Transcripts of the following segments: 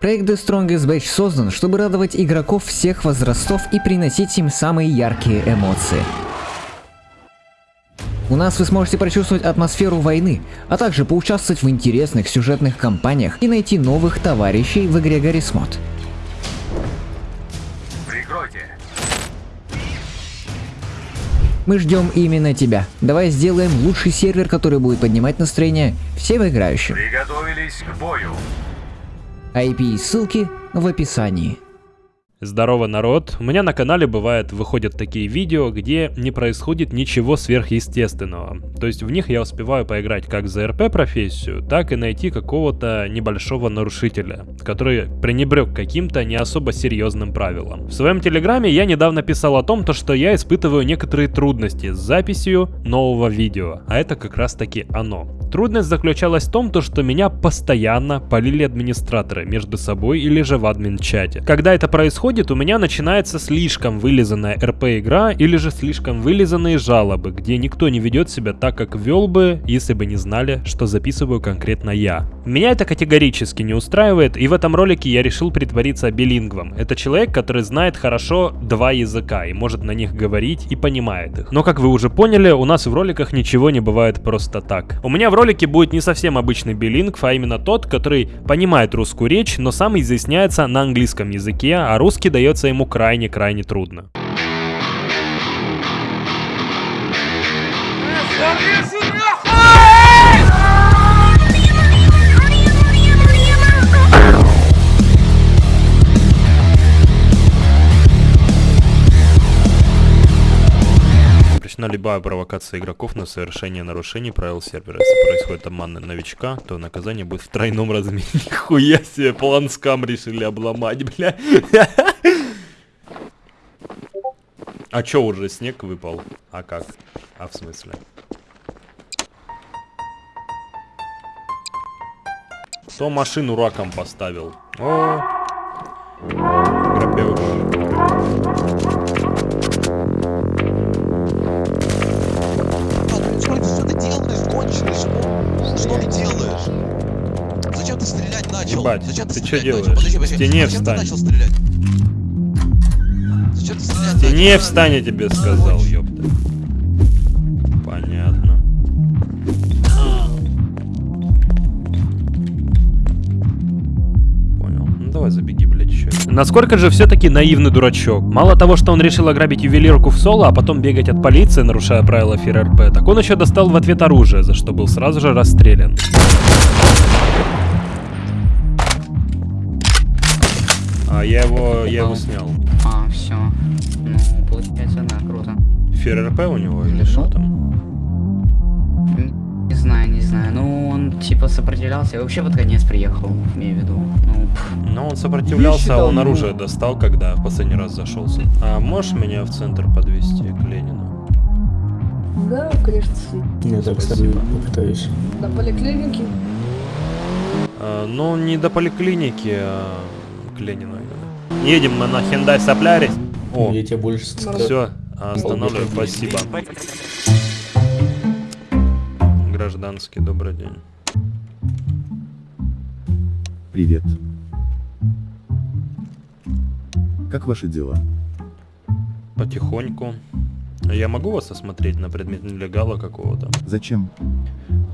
Проект The Strongest Batch создан, чтобы радовать игроков всех возрастов и приносить им самые яркие эмоции. У нас вы сможете прочувствовать атмосферу войны, а также поучаствовать в интересных сюжетных кампаниях и найти новых товарищей в игре Mod. Прикройте. Мы ждем именно тебя. Давай сделаем лучший сервер, который будет поднимать настроение всем играющим. Приготовились к бою. IP и ссылки в описании. Здорово, народ! У меня на канале бывает выходят такие видео, где не происходит ничего сверхъестественного. То есть в них я успеваю поиграть как за РП профессию, так и найти какого-то небольшого нарушителя, который пренебрег каким-то не особо серьезным правилам. В своем телеграме я недавно писал о том, то, что я испытываю некоторые трудности с записью нового видео, а это как раз таки оно. Трудность заключалась в том, то, что меня постоянно полили администраторы между собой или же в админ-чате. Когда это происходит, у меня начинается слишком вылизанная РП-игра или же слишком вылизанные жалобы, где никто не ведет себя так, как вел бы, если бы не знали, что записываю конкретно я. Меня это категорически не устраивает, и в этом ролике я решил притвориться билингвом. Это человек, который знает хорошо два языка и может на них говорить и понимает их. Но как вы уже поняли, у нас в роликах ничего не бывает просто так. У меня в ролике будет не совсем обычный билингв, а именно тот, который понимает русскую речь, но сам изъясняется на английском языке, а русский дается ему крайне-крайне трудно. Запрещена любая провокация игроков на совершение нарушений правил сервера. Если происходит обман новичка, то наказание будет в тройном размере. Нихуя себе, план скам решили обломать, бля. А чё, уже снег выпал? А как? А в смысле? Кто машину раком поставил? О, грабеж. Ты стрелять начал? Ебать, Зачем ты чё стрелять делаешь? начал? Подожди, подожди. Стене Зачем встань. ты начал стрелять? Зачем ты стрелять Ты начал? не встань, я тебе сказал, ёпта. Понятно. Понял. Ну давай забеги, блядь, еще. Насколько же все-таки наивный дурачок. Мало того, что он решил ограбить ювелирку в соло, а потом бегать от полиции, нарушая правила ФРРП, так он еще достал в ответ оружие, за что был сразу же расстрелян. А я его, я его снял. А, все. Ну, получается, да, круто. ФРРП у него или что там? Не знаю, не знаю. Ну, он типа сопротивлялся. И вообще под конец приехал, имею в виду. Ну. Но он сопротивлялся, а считал, он ну- оружие достал, когда в последний раз зашелся. А можешь меня в центр подвести к Ленину? Да, конечно. Я так с тобой попытаюсь. До поликлиники. А, ну, не до поликлиники, а к Ленину. Едем мы на Hyundai Solaris. О, Я тебя больше цитирую. все, останавливаю, спасибо. Гражданский, добрый день. Привет. Как ваши дела? Потихоньку. Я могу вас осмотреть на предмет нелегала какого-то? Зачем?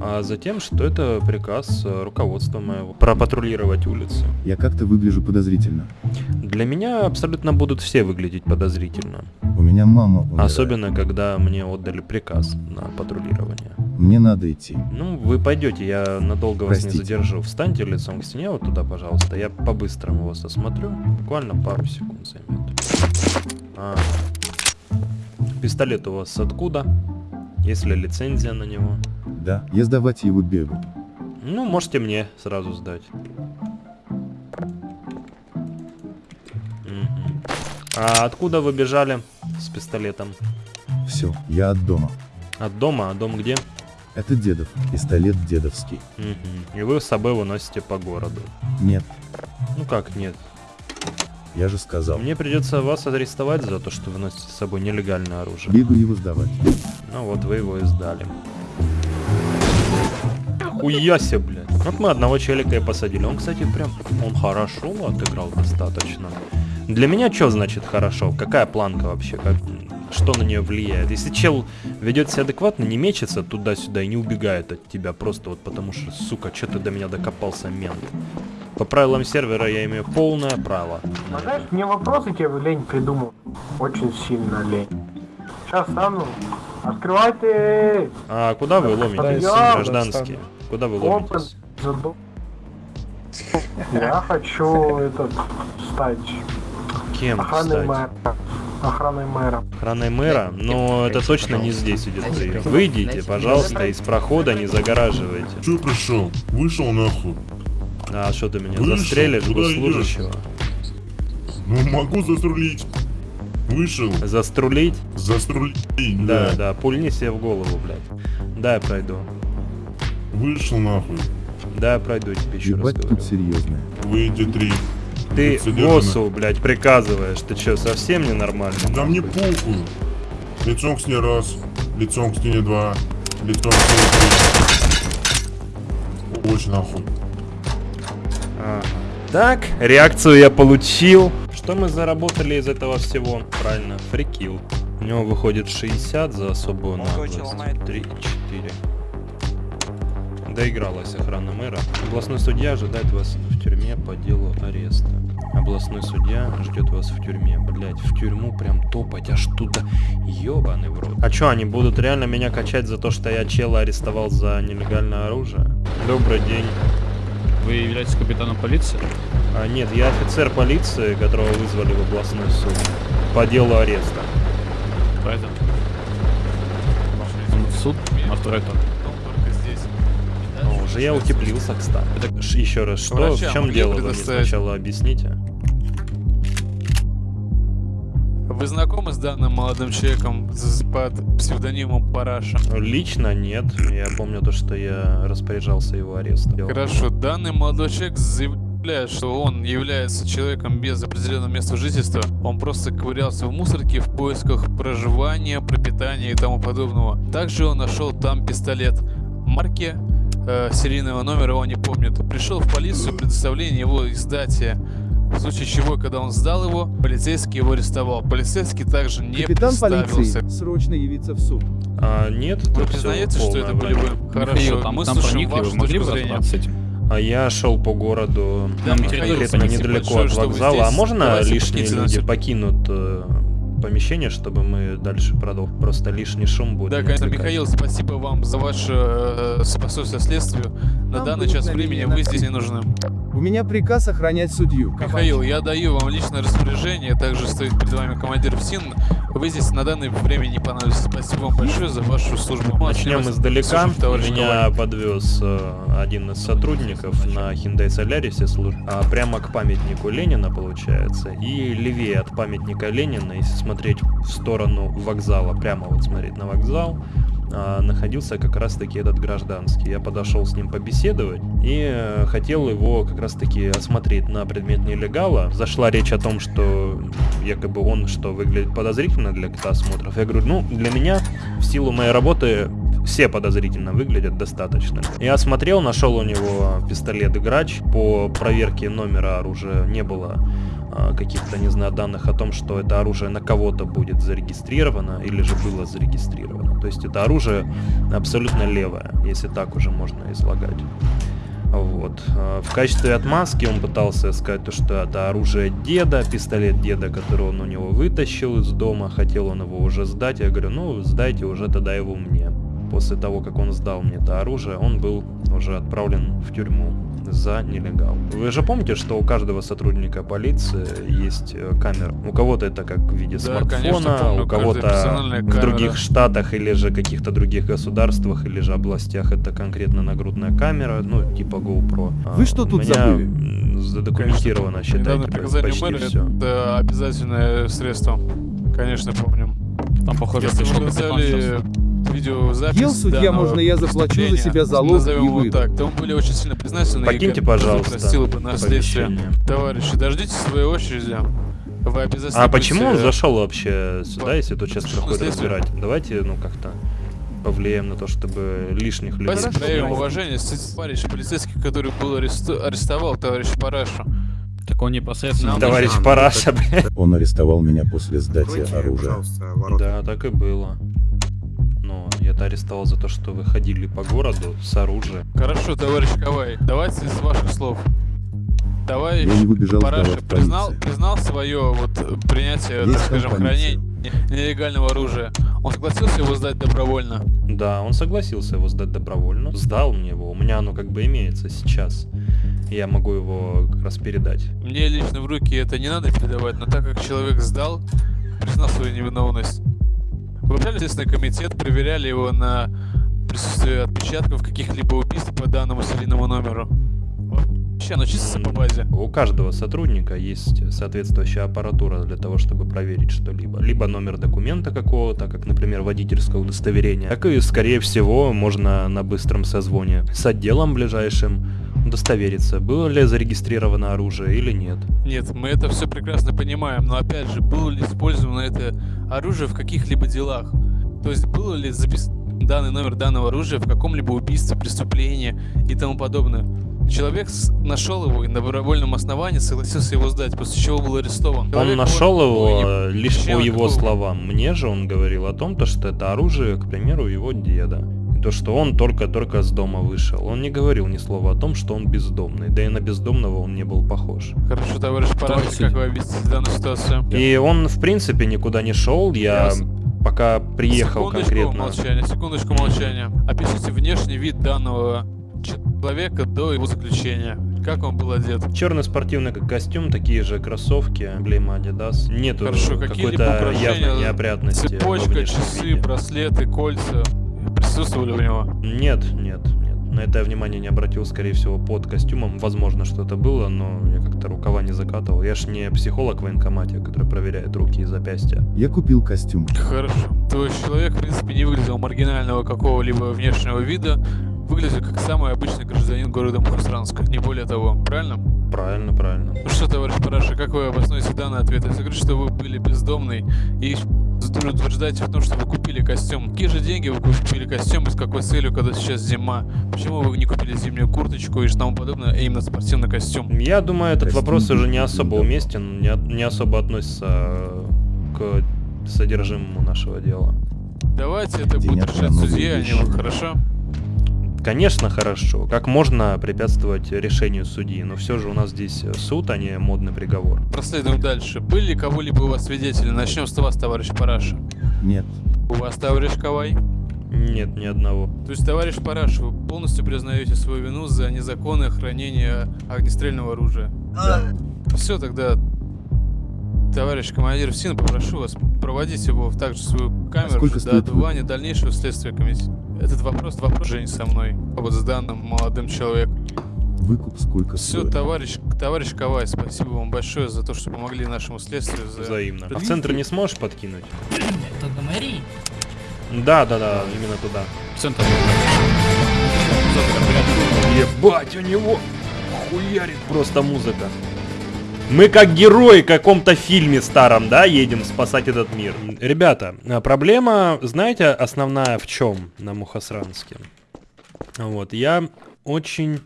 А затем, что это приказ э, руководства моего пропатрулировать улицы. Я как-то выгляжу подозрительно. Для меня абсолютно будут все выглядеть подозрительно. У меня мама умирает. Особенно, когда мне отдали приказ на патрулирование. Мне надо идти. Ну, вы пойдете, я надолго вас Простите. не задержу. Встаньте лицом к стене вот туда, пожалуйста. Я по-быстрому вас осмотрю. Буквально пару секунд займет. А. Пистолет у вас откуда? Есть ли лицензия на него? Да, я сдавать его бегу. Ну, можете мне сразу сдать. А откуда вы бежали с пистолетом? Все, я от дома. От дома? А дом где? Это дедов, пистолет дедовский. Мгм. И вы с собой его носите по городу. Нет, Ну как нет? я же сказал. Мне придется вас арестовать за то, что вы носите с собой нелегальное оружие. Бегу его сдавать. Ну вот вы его и сдали. Хуяся, блядь. Вот мы одного челика и посадили. Он, кстати, прям, он хорошо отыграл достаточно. Для меня что значит хорошо? Какая планка вообще? Как, что на нее влияет? Если чел ведет себя адекватно, не мечется туда-сюда и не убегает от тебя просто вот потому что, сука, что ты до меня докопался, мент. По правилам сервера я имею полное право. на Знаешь, мне вопросы тебе лень придумал. Очень сильно лень. Сейчас стану. Открывайте! А куда вы ломитесь, гражданские? Куда вы ломитесь? Я хочу этот стать Кем охраной стать? мэра. Охраной мэра. Охраной мэра? Но это точно не здесь идет прием. Выйдите, пожалуйста, из прохода, не загораживайте. Че пришел? Вышел нахуй. А что ты меня Вышел, застрелишь, куда госслужащего? Ну могу заструлить. Вышел. Заструлить? Заструлить. Да, да, пульни себе в голову, блядь. Да, я пройду. Вышел нахуй. Да, я пройду тебе еще раз Ебать тут говорю. серьезное. Выйди три. Ты Тут боссу, блядь, приказываешь. Ты что, совсем ненормальный? Да мне нахуй? похуй. Лицом к стене раз. Лицом к стене два. Лицом к стене три. Очень нахуй. Ага. Так, реакцию я получил. Что мы заработали из этого всего? Правильно, фрикил. У него выходит 60 за особую наглость. 3, 4. Доигралась охрана мэра. Областной судья ожидает вас в тюрьме по делу ареста. Областной судья ждет вас в тюрьме. Блять, в тюрьму прям топать аж туда. Ёбаный в рот. А чё, они будут реально меня качать за то, что я чела арестовал за нелегальное оружие? Добрый день. Вы являетесь капитаном полиции? А, нет, я офицер полиции, которого вызвали в областной суд по делу ареста. Поэтому. Суд на второй этаж. О, уже я утеплился, кстати. Ш- еще раз, что, Врача в чем дело, вы мне сначала объясните. Вы знакомы с данным молодым человеком под псевдонимом Параша? Лично нет, я помню то, что я распоряжался его арестом. Хорошо, данный молодой человек заявляет, что он является человеком без определенного места жительства. Он просто ковырялся в мусорке в поисках проживания, пропитания и тому подобного. Также он нашел там пистолет марки э, серийного номера, он не помнит. Пришел в полицию предоставление его издатия. В случае чего, когда он сдал его, полицейский его арестовал. Полицейский также не представился. срочно явиться в суд. А, нет, Вы признаете, что это были вы? Хорошо, мы слушаем вашу точку зрения. с этим? А я шел по городу Да, Михаил, конкретно недалеко большое, от вокзала. А можно лишние люди покинут э, помещение, чтобы мы дальше продолжили? Просто лишний шум будет. Да, конечно. Михаил, спасибо вам за ваше э, способствие следствию. На данный час времени вы здесь не нужны. У меня приказ охранять судью. Михаил, я даю вам личное распоряжение, также стоит перед вами командир ФСИН. Вы здесь на данное время не понадобитесь. Спасибо вам большое за вашу службу. Начнем издалека. Слушаем, Меня Коваль. подвез э, один из сотрудников на Hyundai Solaris служ- а, прямо к памятнику Ленина, получается. И левее от памятника Ленина, если смотреть в сторону вокзала, прямо вот смотреть на вокзал, а, находился как раз-таки этот гражданский. Я подошел с ним побеседовать и э, хотел его как раз-таки осмотреть на предмет нелегала. Зашла речь о том, что якобы он что выглядит подозрительно для осмотров. Я говорю, ну, для меня в силу моей работы все подозрительно выглядят достаточно. Я осмотрел, нашел у него пистолет Грач. По проверке номера оружия не было каких-то, не знаю, данных о том, что это оружие на кого-то будет зарегистрировано или же было зарегистрировано. То есть это оружие абсолютно левое, если так уже можно излагать. Вот. А, В качестве отмазки он пытался сказать то, что это оружие деда, пистолет деда, который он у него вытащил из дома, хотел он его уже сдать. Я говорю, ну сдайте уже тогда его мне. После того, как он сдал мне это оружие, он был уже отправлен в тюрьму за нелегал. Вы же помните, что у каждого сотрудника полиции есть э, камера? У кого-то это как в виде Да, конечно, смартфона, помню, у кого-то в других штатах или же каких-то других государствах или же областях это конкретно нагрудная камера, ну типа GoPro. А, Вы что у тут меня забыли? задокументировано, считайте, Недавно приказание почти мэра все. это обязательное средство. Конечно, помним. Там, похоже, Если пришел взяли. Видеозапись Ел, судья, можно я заплачу за себя залог назовем и его выйду? так, то мы были очень сильно признательны. Покиньте, пожалуйста, Простила бы нас следствие. помещение. Товарищи, дождитесь своей очереди. Вы обязательно А почему он будете- зашел вообще сюда, если тут сейчас следствие? разбирать? Давайте, ну как-то повлияем на то, чтобы лишних людей... Давайте проявим уважение с товарищ полицейский, который был аресту- арестовал товарища Парашу. Так он непосредственно... Товарищ Параша, блядь. Он арестовал меня после сдачи оружия. Да, так и было. Я-то арестовал за то, что вы ходили по городу с оружием. Хорошо, товарищ Кавай, давайте с ваших слов. Товарищ Я не выбежал Параша признал, признал свое вот принятие, Есть так скажем, хранение нелегального оружия. Он согласился его сдать добровольно. Да, он согласился его сдать добровольно. Сдал мне его. У меня оно как бы имеется сейчас. Я могу его как раз передать. Мне лично в руки это не надо передавать, но так как человек сдал, признал свою невиновность. Выполняли Следственный комитет, проверяли его на присутствие отпечатков каких-либо убийств по данному серийному номеру. Вообще, оно чистится по базе. У каждого сотрудника есть соответствующая аппаратура для того, чтобы проверить что-либо. Либо номер документа какого-то, как, например, водительское удостоверение, так и, скорее всего, можно на быстром созвоне с отделом ближайшим удостовериться, было ли зарегистрировано оружие или нет. Нет, мы это все прекрасно понимаем, но опять же, было ли использовано это оружие в каких-либо делах? То есть было ли записан данный номер данного оружия в каком-либо убийстве, преступлении и тому подобное? Человек нашел его и на добровольном основании согласился его сдать, после чего был арестован. Он Человек нашел может- его Ой, э, не- лишь по его словам. Мне же он говорил о том, то, что это оружие, к примеру, его деда. То, что он только-только с дома вышел. Он не говорил ни слова о том, что он бездомный. Да и на бездомного он не был похож. Хорошо, товарищ Параши, как вы объясните данную ситуацию? И он, в принципе, никуда не шел. Я Ясно. пока приехал секундочку конкретно. молчания, секундочку молчания. Опишите внешний вид данного человека до его заключения. Как он был одет? Черный спортивный ко- костюм, такие же кроссовки, эмблема Adidas. Нету какой-то явной неопрятности. Цепочка, часы, виде. браслеты, кольца присутствовали у него? Нет, нет, нет. На это я внимание не обратил, скорее всего, под костюмом. Возможно, что это было, но я как-то рукава не закатывал. Я ж не психолог в военкомате, который проверяет руки и запястья. Я купил костюм. Хорошо. То есть человек, в принципе, не выглядел маргинального какого-либо внешнего вида, выглядел как самый обычный гражданин города Мухасранска, не более того, правильно? Правильно, правильно. Ну что, товарищ Параша, как вы обоснуете данный ответ? Если говорить, что вы были бездомный и утверждаете в том, что вы купили костюм. Какие же деньги вы купили костюм и с какой целью, когда сейчас зима? Почему вы не купили зимнюю курточку и тому подобное, а именно спортивный костюм? Я думаю, этот Костюм вопрос уже не особо уместен, не, не особо относится э, к содержимому нашего дела. Давайте это будет решать судья, а не вы, хорошо? Конечно, хорошо. Как можно препятствовать решению судьи? Но все же у нас здесь суд, а не модный приговор. Проследуем дальше. Были ли кого-либо у вас свидетели? Начнем с вас, товарищ Параша. Нет. У вас, товарищ Кавай? Нет, ни одного. То есть, товарищ Параш, вы полностью признаете свою вину за незаконное хранение огнестрельного оружия? Да. Все, тогда, товарищ командир ФСИНа, попрошу вас проводить его в также свою камеру сколько до отбывания дальнейшего следствия комитета. Этот вопрос, вопрос же не со мной, а вот с данным молодым человеком. Выкуп сколько Все, стоит? товарищ, товарищ Кавай, спасибо вам большое за то, что помогли нашему следствию. За... Взаимно. А в центр не сможешь подкинуть? Это до мэрии? Да, да, да, именно туда. Центр. Ебать, у него хуярит просто музыка. Мы как герои в каком-то фильме старом, да, едем спасать этот мир. Ребята, а проблема, знаете, основная в чем на Мухасранске? Вот, я очень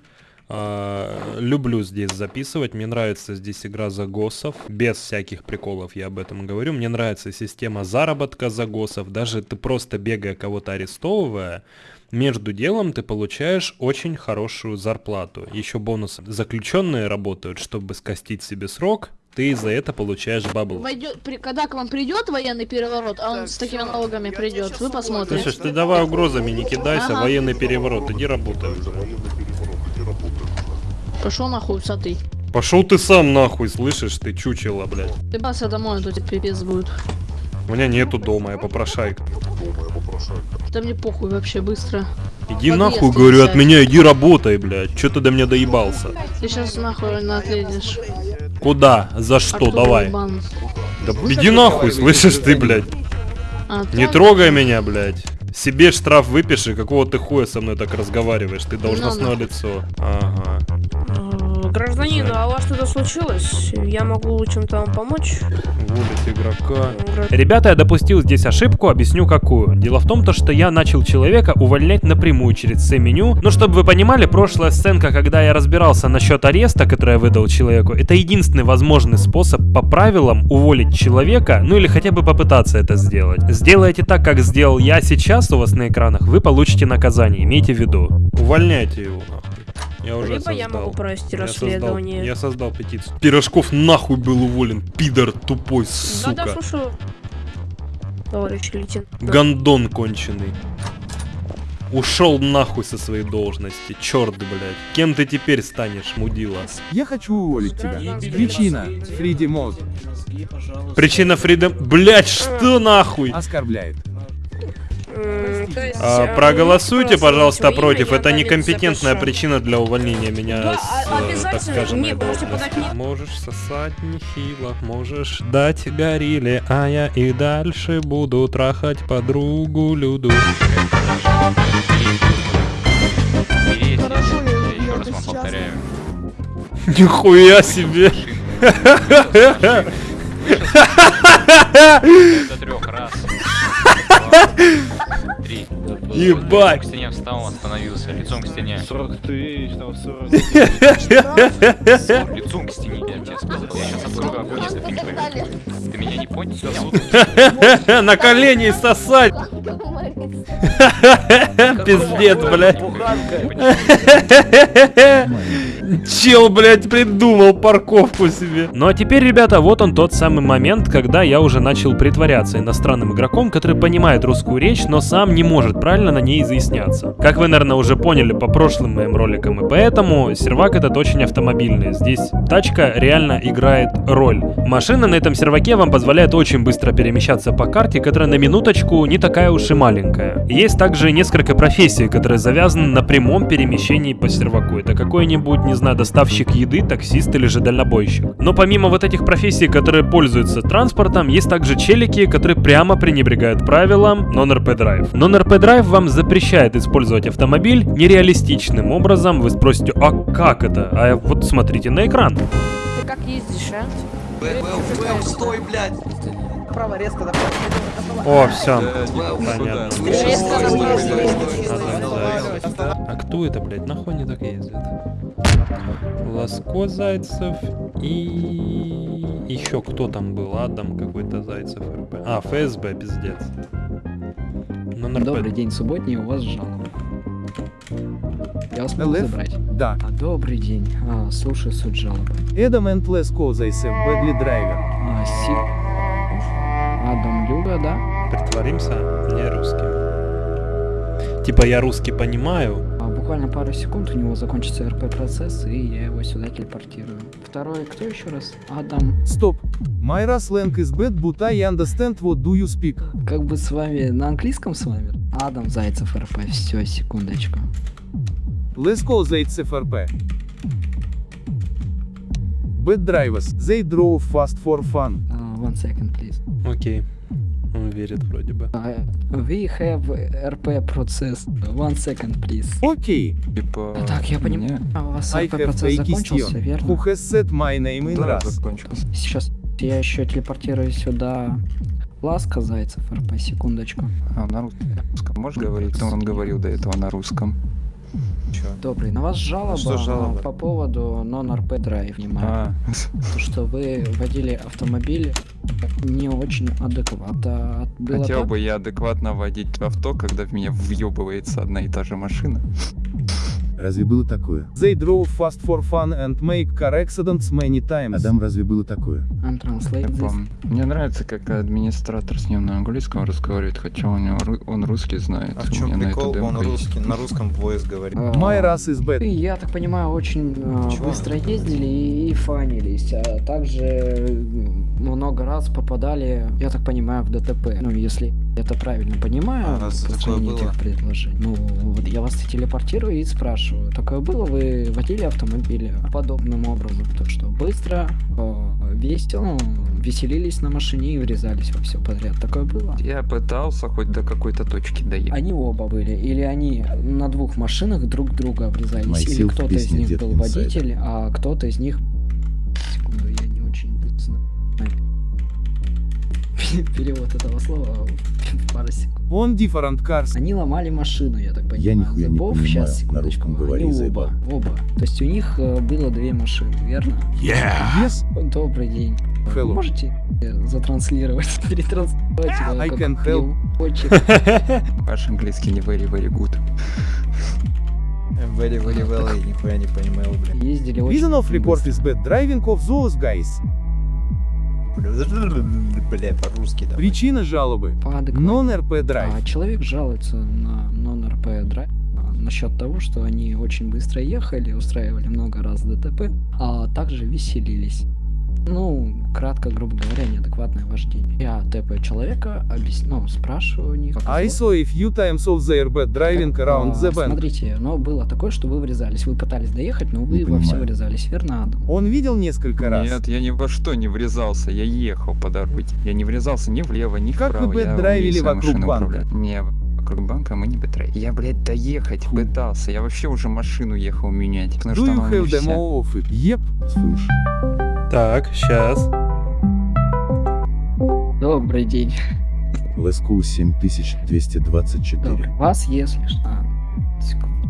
а, люблю здесь записывать, мне нравится здесь игра загосов, без всяких приколов я об этом говорю. Мне нравится система заработка загосов, даже ты просто бегая кого-то арестовывая, между делом ты получаешь очень хорошую зарплату. Еще бонусы. Заключенные работают, чтобы скостить себе срок, ты за это получаешь бабло. Войдет, при- когда к вам придет военный переворот, а он с такими налогами придет, вы посмотрите. Слышишь, ты давай угрозами не кидайся, Ага. военный переворот, иди работай. Пошел нахуй, усатый. Пошел ты сам нахуй, слышишь, ты чучело, блядь. Ты баса домой, а то тебе пипец будет. У меня нету дома, я попрошайка. Да мне похуй вообще, быстро. Иди Подъезд нахуй, говорю, от сядь. меня, иди работай, блядь. Че ты до меня доебался? Ты сейчас нахуй на отлезешь. Куда? За что? Оттуда Давай. ебан. Да иди нахуй, слышишь ты, блядь. А, Не трогай меня, блядь. Себе штраф выпиши, какого ты хуя со мной так разговариваешь? Ты должностное лицо. Ага. Гражданин Гражданин, а у вас что-то случилось? Я могу чем-то вам помочь? Уволить игрока. Ребята, я допустил здесь ошибку, объясню какую. Дело в том, то, что я начал человека увольнять напрямую через C-меню. Ну, чтобы вы понимали, прошлая сценка, когда я разбирался насчет ареста, который я выдал человеку, это единственный возможный способ по правилам уволить человека, ну или хотя бы попытаться это сделать. Сделайте так, как сделал я сейчас у вас на экранах, вы получите наказание, имейте в виду. Увольняйте его, нахуй. Я уже Либо я создал. могу провести Я создал- расследование. Я создал петицию. Пирожков нахуй был уволен, пидор тупой, сука. Да-да, слушаю. Товарищ лейтенант. Гондон конченый. Ушел нахуй со своей должности. Черт, блядь. Кем ты теперь станешь, мудила? Я хочу уволить тебя. Причина. Фриди Мод. Причина Фридом... Блядь, что нахуй? Оскорбляет. А, проголосуйте, пожалуйста, против. Это некомпетентная причина для увольнения меня Да, с, а- э, так обязательно. скажем, Не, моей можете должности. подать мне- Можешь сосать нехило, можешь дать горилле, а я и дальше буду трахать подругу Люду. Еще раз вам повторяю. Нихуя себе! До трех раз. Три. Ебать! К стене встал, остановился. Лицом к стене. 40 тысяч, там 40 Лицом к стене, я тебе сказал. Я сейчас открою огонь, если ты не поверишь. Ты меня не понял? На колени сосать! Пиздец, блядь. Чел, блядь, придумал парковку себе. Ну а теперь, ребята, вот он тот самый момент, когда я уже начал притворяться иностранным игроком, который понимает русскую речь, но сам не может правильно на ней изъясняться. Как вы, наверное, уже поняли по прошлым моим роликам, и поэтому сервак этот очень автомобильный. Здесь тачка реально играет роль. Машина на этом серваке вам позволяет очень быстро перемещаться по карте, которая на минуточку не такая уж и маленькая. Есть также несколько профессий, которые завязаны на прямом перемещении по серваку. Это какой-нибудь, не знаю, доставщик еды, таксист или же дальнобойщик. Но помимо вот этих профессий, которые пользуются транспортом, есть также челики, которые прямо пренебрегают правилам Non-RP Drive. Non-RP Drive вам запрещает использовать автомобиль нереалистичным образом. Вы спросите, а как это? А вот смотрите на экран. Ты как ездишь, а? Бэм, стой, блядь. Право резко да. О, все. Понятно. А кто это, блядь? Нахуй они так ездят? Ласко Зайцев и... Еще кто там был? Адам какой-то Зайцев РП. А, ФСБ, пиздец. Ну, НРП. Добрый день, субботний, у вас жалоба. Я вас могу забрать? Да. А, добрый день. А, слушаю суть жалобы. Эдам and Леско Зайсев Бэдли Драйвер. А, си... Люга, да? Притворимся не русскими. Типа я русский понимаю. А, буквально пару секунд у него закончится РП-процесс, и я его сюда телепортирую. Второй, кто еще раз? Адам. Стоп. My slang is bad, but I understand what do you speak. Как бы с вами, на английском с вами? Адам Зайцев РП, все, секундочку. Леско Зайцев РП. Bad drivers, they drove fast for fun. А, one second, please. Окей. Он верит вроде бы. А, we have RP процесс. One second, please. Окей. Типа... А, так, я понимаю. А у вас RP процесс закончился, верно? Who has said my name in Да, закончился. Сейчас я еще телепортирую сюда Ласка Зайцев РП, секундочку. А, на русском можешь говорить? Ну, он говорил до этого на русском. Чё? Добрый, на вас жалоба, Что жалоба? а, по поводу non-RP Drive, внимание. А, То, что вы водили автомобиль не очень адекватно. Было хотел так? бы я адекватно водить авто, когда в меня въебывается одна и та же машина. Разве было такое? They drove fast for fun and make car accidents many times. Адам, разве было такое? I'm translate this. Мне нравится, как администратор с ним на английском разговаривает, хотя у него он русский знает. А в чем прикол? Он есть. русский, на русском voice говорит. А, My Rust is bad. Я так понимаю, очень э, Чего? быстро ездили и, и фанились, а также м, много раз попадали, я так понимаю, в ДТП. Ну, если это правильно понимаю, А, раз такое было? этих предложений. Ну, вот я вас телепортирую и спрашиваю, такое было, вы водили автомобиль подобным образом, то что быстро, э, весело, веселились на машине и врезались во все подряд. Такое было. Я пытался хоть до какой-то точки доехать. Они оба были, или они на двух машинах друг друга врезались, Myself или кто-то из них был водитель, а кто-то из них... Секунду, я не очень знаю. Перевод этого слова в пару секунд. On different cars. Они ломали машину, я так понимаю. Я нихуя не Зубов. понимаю, Сейчас, на секундочку. русском говори, Они оба, оба. То есть у них э, было две машины, верно? Yes. Добрый день. Hello. можете э, затранслировать, перетранслировать I can help. Ваш английский не very, very good. Very, very well, я нихуя не понимаю, блядь. Ездили очень Reason of report is bad driving of those guys. Бля, по-русски давай. Причина жалобы. Non-RP drive. А человек жалуется на non-RP драйв насчет того, что они очень быстро ехали, устраивали много раз ДТП, а также веселились. Ну, кратко, грубо говоря, неадекватное вождение. Я тэпаю человека, объясню, ну, спрашиваю у них. как I saw a few times of their bad driving around А, the bend. Смотрите, но было такое, что вы врезались. Вы пытались доехать, но вы Не во все понимаю. врезались, верно, Адам? Он видел несколько раз. Нет, я ни во что не врезался, я ехал по дороге. Я не врезался ни влево, ни Как вы вправо. я бэт-драйвили умею своей вокруг банка? управлять. Не, вокруг банка мы не бэтрей. Я, блядь, доехать пытался. Я вообще уже машину ехал менять. Потому Do что you have demo of it? Yep. Слышь, Так, сейчас. Добрый день. Леску 7224. Добрый. Вас, если что... А, секунду.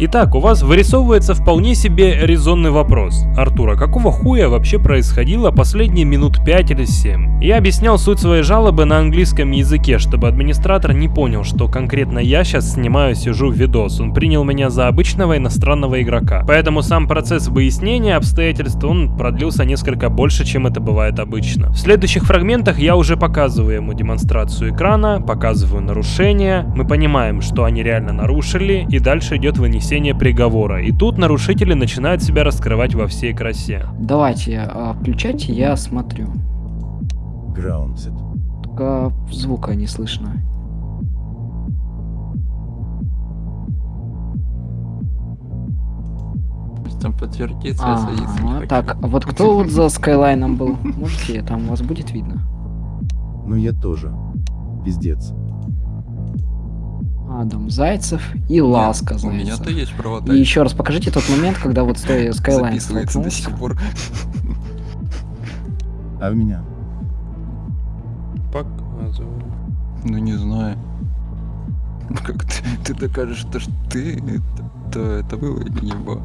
Итак, у вас вырисовывается вполне себе резонный вопрос. Артура, какого хуя вообще происходило последние минут 5 или 7? Я объяснял суть своей жалобы на английском языке, чтобы администратор не понял, что конкретно я сейчас снимаю, сижу в видос. Он принял меня за обычного иностранного игрока. Поэтому сам процесс выяснения обстоятельств, он продлился несколько больше, чем это бывает обычно. В следующих фрагментах я уже показываю ему демонстрацию экрана, показываю нарушения, мы понимаем, что они реально нарушили, и дальше идет вынесение приговора. И тут нарушители начинают себя раскрывать во всей красе. Давайте, а, включайте, я смотрю. Groundset. Только звука не слышно. Там подтвердится, я садиться А, так, а вот кто вот за Скайлайном был? Можете, там у вас будет видно? Ну я тоже. Пиздец. Адам Зайцев и Ласка У Зайцев. меня-то есть провода. И еще раз покажите тот момент, когда вот стоя Скайлайн Записывается до сих пор. А в меня? Показываю. Ну не знаю. Как ты, ты докажешь, то, что ты это, то это было или не было?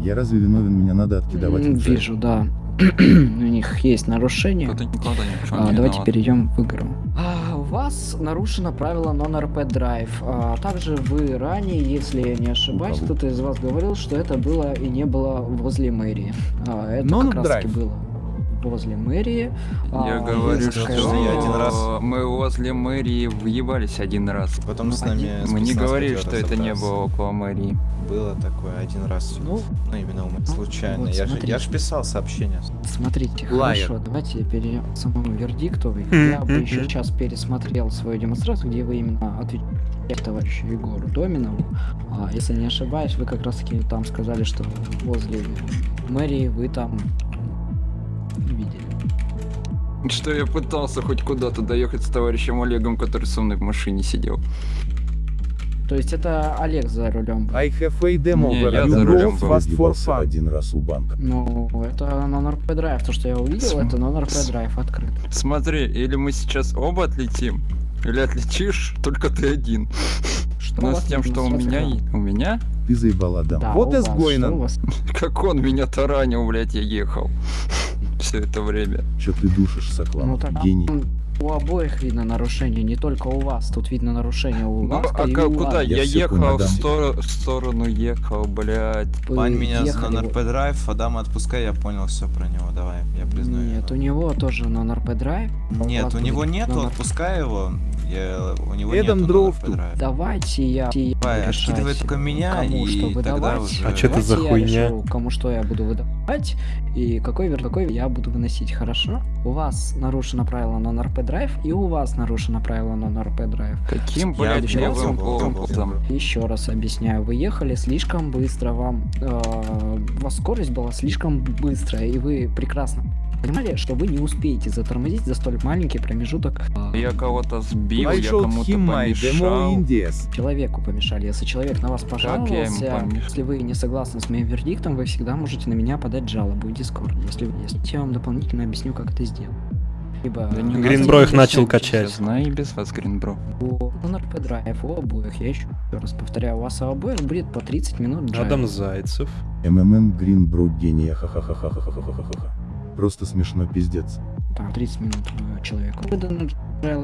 Я разве виновен, меня надо откидывать? Вижу, да. У них есть нарушение. А, давайте виноват. перейдем в игру. А, у вас нарушено правило non-RP Drive. А, также вы ранее, если я не ошибаюсь, кто-то из вас говорил, что это было и не было возле мэрии. А, это Non-drive. как раз таки было возле мэрии. Я А, говорю, есть что я один раз- мы возле мэрии въебались один раз. Потом с Ну, нами Мы не говорили, что это не было около мэрии. Было такое один раз. Ну, Ну, именно у меня случайно. вот я, же, я ж писал сообщение. Смотрите, Liar. хорошо, давайте перейдем к самому вердикту. Я бы еще сейчас пересмотрел свою демонстрацию, где вы именно отвечаете товарищу Егору Доминову. А, если не ошибаюсь, вы как раз таки там сказали, что возле мэрии вы там. Что я пытался хоть куда-то доехать с товарищем Олегом, который со мной в машине сидел. То есть это Олег за рулем. I have a demo Не, я за рулем fast for fun. один раз у банка. Ну, это non-RP Drive. То, что я увидел, См- это non-RP открыт. Смотри, или мы сейчас оба отлетим, или отлетишь только ты один. Что Но с тем, что у меня... и- У меня? Ты заебал, Адам. Да, Вот у и вас, сгойно. что у вас? Как он меня таранил, блядь, я ехал. Все это время. Чё ты душишь, Соклан? Ну так Гений. у обоих видно нарушение, не только у вас. Тут видно нарушение у Ну, вас. а и у куда? вас. Я, Я ехал в, стор- в сторону, ехал, блядь. Вы Бань меня ехали на НРП драйв, Адам отпускай, я понял все про него. Давай, я признаю. Нет, у него тоже на НРП драйв. Нет, у него нету, отпускай его. Я, у него Эдам нету дров тут. Давайте я откидывай только меня, кому и что тогда выдавать. уже- А чё это за хуйня? решу, кому что я буду выдавать и какой вер какой я буду выносить. Хорошо? У вас нарушено правило на НРП драйв, и у вас нарушено правило Non-RP драйв. Каким, блядь, левым опытом? Еще раз объясняю, вы ехали слишком быстро, вам э, у вас скорость была слишком быстрая, и вы прекрасно понимали, что вы не успеете затормозить за столь маленький промежуток. э, Я кого-то сбил, I я кому-то помешал. Человеку помешали. Если человек на вас пожаловался, если вы не согласны с моим вердиктом, вы всегда можете на меня подать жалобу в Discord. Если, если я вам дополнительно объясню, как это сделать. Либо Да Гринбро их начал качать. Знаю и без вас, Гринбро. у NRP драйв у обоих, я еще раз повторяю, у вас у обоих будет по 30 минут драйва. Адам Зайцев. МММ Грин Брут гения ха-ха-ха-ха-ха-ха-ха-ха. Просто смешно пиздец. Там 30 минут э, человеку выдано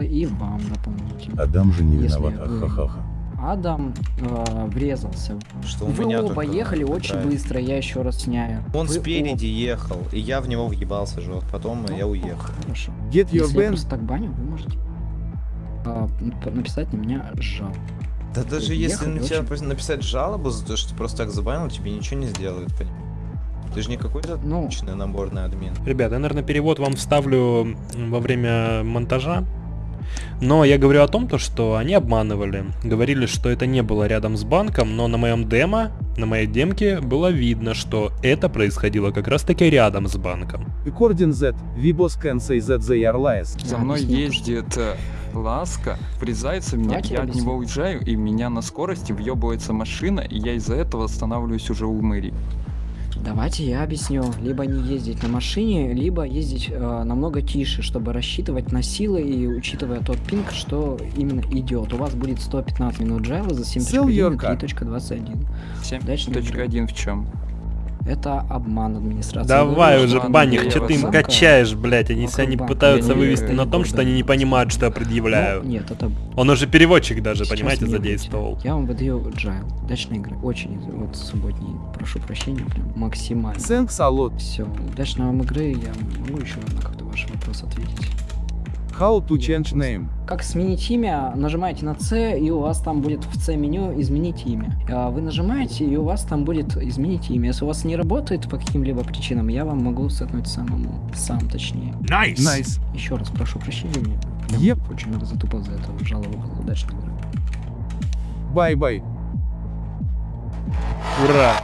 и вам дополнительно. Адам же не виноват, вы- ха-ха-ха. Адам э, врезался. Что у Вы меня оба только ехали очень драйв. быстро, я еще раз сняю. Он Вы спереди ехал, и я в него въебался жестко. Потом я уехал. Хорошо. Get your Если я band. просто так баню, вы можете нап- написать на меня жал. Да даже если на тебя очень- написать жалобу за то, что ты просто так забанил, тебе ничего не сделают, понимаешь? Ты же не какой-то Ну, обычный наборный админ. Ребят, я, наверное, перевод вам вставлю во время монтажа. Но я говорю о том, то, что они обманывали. Говорили, что это не было рядом с банком, но на моем демо, на моей демке было видно, что это происходило как раз таки рядом с банком. According that, Vibos can say that they are lies. За мной ездит э, Ласка, врезается в меня, Давайте я от него уезжаю, и меня на скорости въебывается машина, и я из-за этого останавливаюсь уже у мэрии. Давайте я объясню. Либо не ездить на машине, либо ездить э, намного тише, чтобы рассчитывать на силы и учитывая тот пинг, что именно идет. У вас будет 115 минут джайла за Sell 7.1 your и car. 3.21. Удачной игры. 7.1 в чем? Это обман администрации. Давай Вы уже, я что ты им качаешь, блять, они Ну, не банк, пытаются я вывести на том, что они не понимают, что я предъявляю. Ну, нет, это Он уже переводчик даже, Сейчас понимаете, задействовал. Я вам выдаю джайл. Удачной игры. Очень вот субботний. Прошу прощения, прям максимально. A lot. Все, удачной вам игры. Я могу еще на какой-то ваш вопрос ответить. How to change name? Как сменить имя? Нажимаете на C, и у вас там будет в C меню изменить имя. А Вы нажимаете, и у вас там будет изменить имя. Если у вас не работает по каким-либо причинам, я вам могу сетнуть самому, сам точнее. Nice. Nice. Еще раз прошу прощения. Я Yep. очень много затупал за это. Жалобу было. Игры. Bye-bye. Ура!